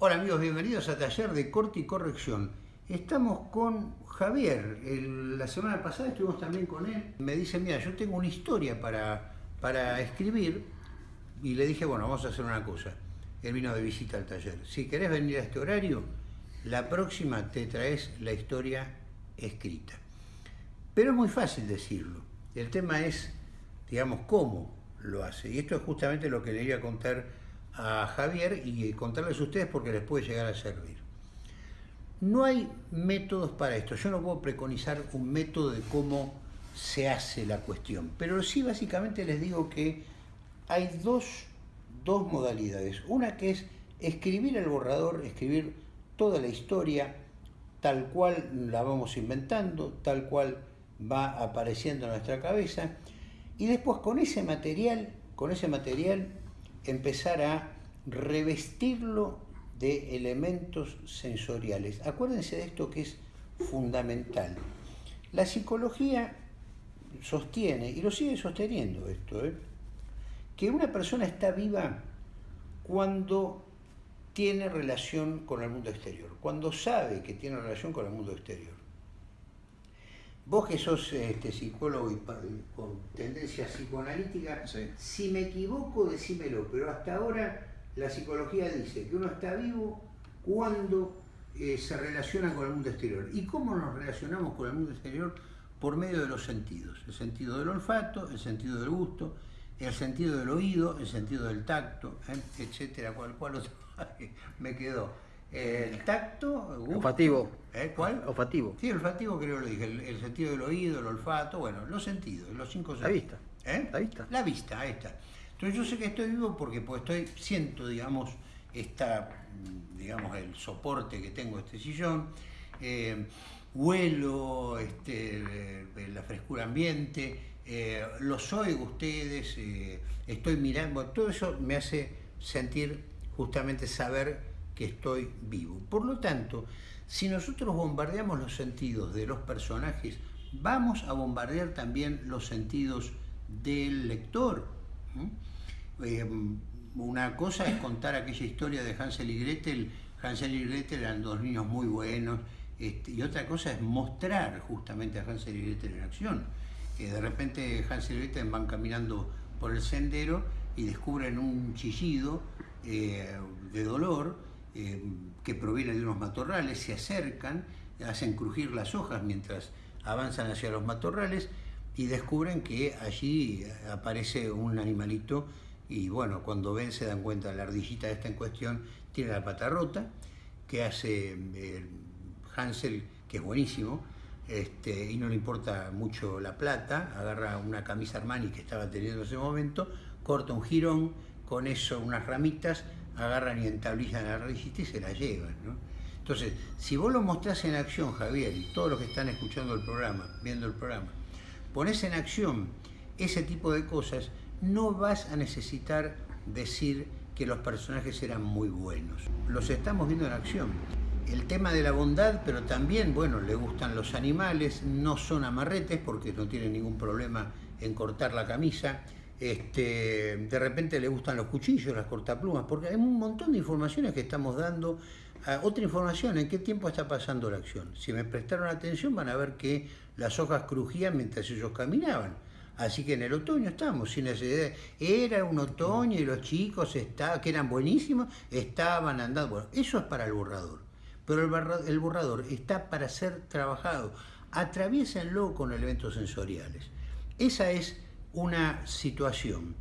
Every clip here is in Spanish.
Hola amigos, bienvenidos a Taller de Corte y Corrección. Estamos con Javier. la semana pasada estuvimos también con él. Me dice, mira, yo tengo una historia para, para escribir. Y le dije, bueno, vamos a hacer una cosa. Él vino de visita al taller. Si querés venir a este horario, la próxima te traes la historia escrita. Pero es muy fácil decirlo. El tema es, digamos, cómo lo hace. Y esto es justamente lo que le iba a contar a Javier y contarles a ustedes porque les puede llegar a servir. No hay métodos para esto. Yo no puedo preconizar un método de cómo se hace la cuestión, pero sí básicamente les digo que hay dos, dos modalidades. Una que es escribir el borrador, escribir toda la historia tal cual la vamos inventando, tal cual va apareciendo en nuestra cabeza, y después con ese material, con ese material empezar a revestirlo de elementos sensoriales. Acuérdense de esto que es fundamental. La psicología sostiene, y lo sigue sosteniendo esto, ¿eh? que una persona está viva cuando tiene relación con el mundo exterior, cuando sabe que tiene relación con el mundo exterior. Vos que sos este, psicólogo y con tendencia psicoanalítica, si me equivoco, decímelo, pero hasta ahora la psicología dice que uno está vivo cuando eh, se relaciona con el mundo exterior. ¿Y cómo nos relacionamos con el mundo exterior? Por medio de los sentidos. El sentido del olfato, el sentido del gusto, el sentido del oído, el sentido del tacto, ¿eh? etcétera. ¿Cuál, cuál otro me quedó? El tacto, gusto, olfativo. ¿Eh? ¿Cuál? Olfativo. Sí, olfativo creo que lo dije. El, sentido del oído, el olfato, bueno, los sentidos, los cinco sentidos. La vista. ¿Eh? La vista. La vista, ahí está. Entonces yo sé que estoy vivo porque pues, estoy, siento, digamos, esta, digamos, el soporte que tengo este sillón, eh, huelo este, la frescura ambiente, eh, los oigo ustedes, estoy mirando, todo eso me hace sentir justamente saber que estoy vivo. Por lo tanto, si nosotros bombardeamos los sentidos de los personajes, vamos a bombardear también los sentidos del lector. Eh, una cosa es contar aquella historia de Hansel y Gretel. Hansel y Gretel eran dos niños muy buenos. Este, y otra cosa es mostrar justamente a Hansel y Gretel en acción. de repente Hansel y Gretel van caminando por el sendero y descubren un chillido eh, de dolor eh, que proviene de unos matorrales, se acercan, hacen crujir las hojas mientras avanzan hacia los matorrales y descubren que allí aparece un animalito y bueno, cuando ven se dan cuenta, la ardillita esta en cuestión tiene la pata rota, que hace eh, Hansel, que es buenísimo, este, y no le importa mucho la plata, agarra una camisa Armani que estaba teniendo en ese momento, corta un jirón, con eso unas ramitas, agarran y entablillan la ardillita y se la llevan. Entonces, si vos lo mostrás en acción, Javier, y todos los que están escuchando el programa, viendo el programa, pones en acción ese tipo de cosas, no vas a necesitar decir que los personajes eran muy buenos. Los estamos viendo en acción. El tema de la bondad, pero también, bueno, le gustan los animales, no son amarretes porque no tienen ningún problema en cortar la camisa, este, de repente le gustan los cuchillos, las cortaplumas, porque hay un montón de informaciones que estamos dando. Ah, otra información, ¿en qué tiempo está pasando la acción? Si me prestaron atención van a ver que las hojas crujían mientras ellos caminaban. Así que en el otoño estamos, sin necesidad. Era un otoño y los chicos está, que eran buenísimos estaban andando. Bueno, eso es para el borrador. Pero el, el borrador está para ser trabajado. Atraviesenlo con elementos sensoriales. Esa es una situación,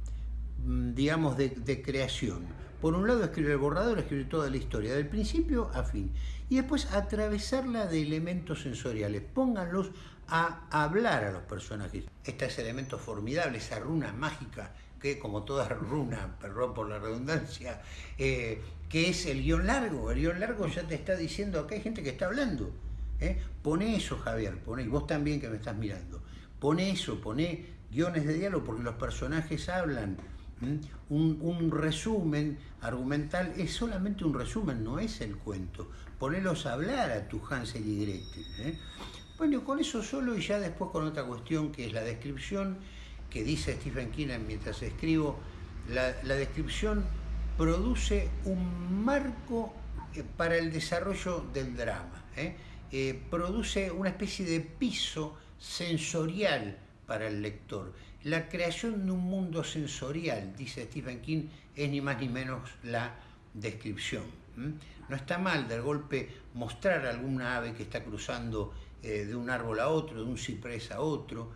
mm, digamos, de, creación. Por un lado, escribir el borrador, escribir toda la historia, del principio a fin. Y después atravesarla de elementos sensoriales. Pónganlos a hablar a los personajes. Este es elemento formidable, esa runa mágica, que como toda runa, perdón por la redundancia, eh, que es el guion largo. El guion largo ya te está diciendo, acá hay gente que está hablando. ¿eh? Pone eso, Javier, pone, y vos también que me estás mirando. Pone eso, pone guiones de diálogo porque los personajes hablan. Un, resumen argumental es solamente un resumen, no es el cuento. Ponelos a hablar a tu Hansel y Gretel. ¿eh? Bueno, con eso solo y ya después con otra cuestión que es la descripción que dice Stephen King mientras escribo. La, descripción produce un marco eh, para el desarrollo del drama. ¿eh? Produce una especie de piso sensorial para el lector. La creación de un mundo sensorial, dice Stephen King, es ni más ni menos la descripción. No está mal de golpe mostrar alguna ave que está cruzando de un árbol a otro, de un ciprés a otro,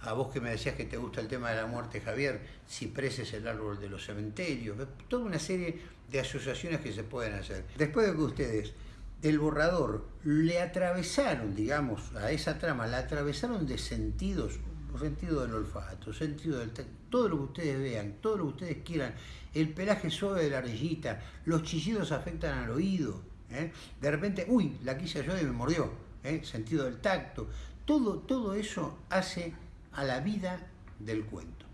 a vos que me decías que te gusta el tema de la muerte, Javier, Ciprés es el árbol de los cementerios, toda una serie de asociaciones que se pueden hacer. Después de que ustedes del borrador le atravesaron, digamos, a esa trama, la atravesaron de sentidos, sentido del olfato, sentido del todo lo que ustedes vean, todo lo que ustedes quieran, el pelaje suave de la rejita, los chillidos afectan al oído, ¿eh? de repente, uy, la quilla yo y me mordió, ¿eh? sentido del tacto, todo, todo eso hace a la vida del cuento.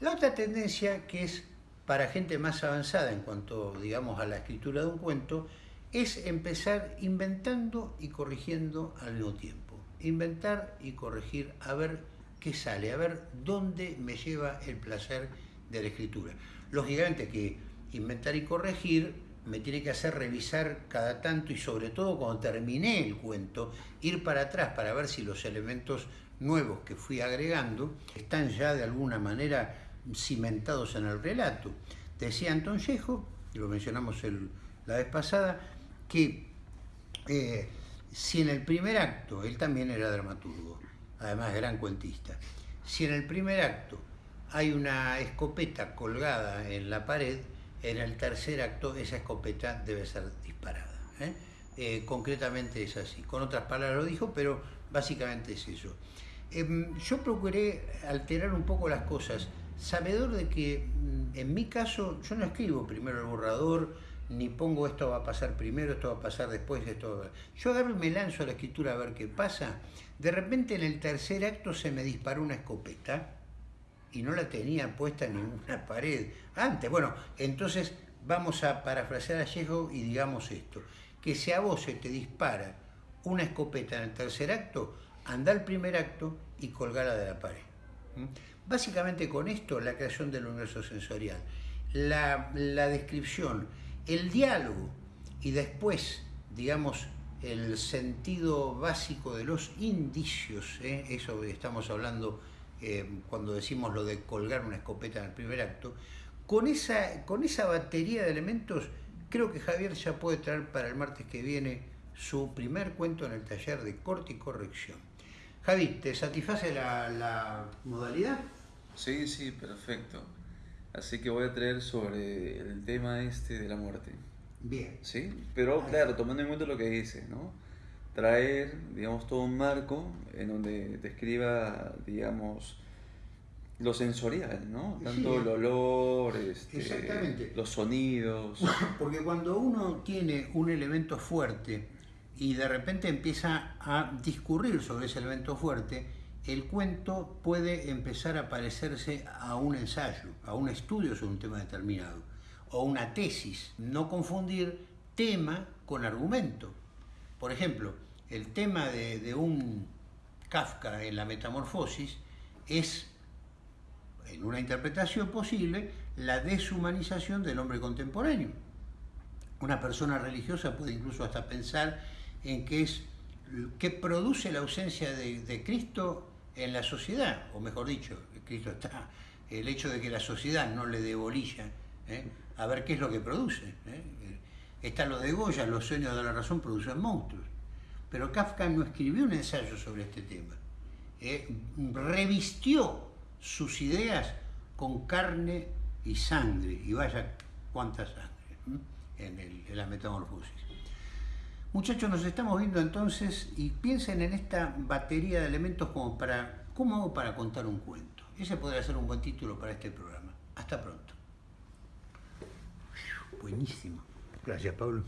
La otra tendencia que es para gente más avanzada en cuanto, digamos, a la escritura de un cuento, es empezar inventando y corrigiendo al mismo tiempo. Inventar y corregir, a ver qué sale, a ver dónde me lleva el placer de la escritura. Lógicamente que inventar y corregir me tiene que hacer revisar cada tanto y sobre todo cuando terminé el cuento, ir para atrás para ver si los elementos nuevos que fui agregando están ya de alguna manera cimentados en el relato. Decía Anton Chejo, lo mencionamos la vez pasada, que eh, si en el primer acto, él también era dramaturgo, además gran cuentista, si en el primer acto hay una escopeta colgada en la pared, en el tercer acto esa escopeta debe ser disparada. ¿eh? Eh, concretamente es así. Con otras palabras lo dijo, pero básicamente es eso. Em, yo procuré alterar un poco las cosas, sabedor de que mm, en mi caso yo no escribo primero el borrador, ni pongo esto va a pasar primero, esto va a pasar después, esto va Yo agarro y me lanzo a la escritura a ver qué pasa. De repente en el tercer acto se me disparó una escopeta y no la tenía puesta en ninguna pared antes. Bueno, entonces vamos a parafrasear a Chejo y digamos esto, que si a vos se te dispara una escopeta en el tercer acto, anda al primer acto y colgala de la pared. Básicamente con esto la creación del universo sensorial, la, descripción, el diálogo y después, digamos, el sentido básico de los indicios, ¿eh? eso estamos hablando eh, cuando decimos lo de colgar una escopeta en el primer acto, con esa, con esa batería de elementos creo que Javier ya puede traer para el martes que viene su primer cuento en el taller de corte y corrección. Javi, ¿te satisface la, modalidad? Sí, sí, perfecto. Así que voy a traer sobre el tema este de la muerte. Bien. Sí, pero claro, tomando en cuenta lo que dice, ¿no? Traer, digamos, todo un marco en donde describa, digamos, lo sensorial, ¿no? Tanto el olor, este, los sonidos. Porque cuando uno tiene un elemento fuerte, y de repente empieza a discurrir sobre ese elemento fuerte, el cuento puede empezar a parecerse a un ensayo, a un estudio sobre un tema determinado, o una tesis. No confundir tema con argumento. Por ejemplo, el tema de, un Kafka en la metamorfosis es, en una interpretación posible, la deshumanización del hombre contemporáneo. Una persona religiosa puede incluso hasta pensar en que es que produce la ausencia de, Cristo en la sociedad, o mejor dicho, Cristo está, el hecho de que la sociedad no le dé bolilla, ¿eh? a ver qué es lo que produce. ¿eh? Está lo de Goya, los sueños de la razón producen monstruos. Pero Kafka no escribió un ensayo sobre este tema. ¿eh? Revistió sus ideas con carne y sangre, y vaya cuánta sangre, en la metamorfosis. Muchachos, nos estamos viendo entonces y piensen en esta batería de elementos como para, ¿cómo hago para contar un cuento? Ese podría ser un buen título para este programa. Hasta pronto. Buenísimo. Gracias, Pablo.